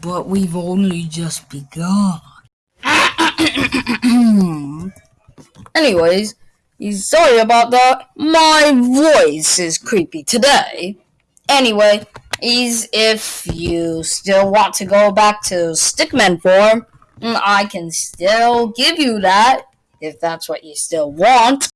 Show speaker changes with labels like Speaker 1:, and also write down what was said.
Speaker 1: But we've only just begun. Anyways, sorry about that. My voice is creepy today. Anyway, is if you still want to go back to Stickman form, I can still give you that if that's what you still want.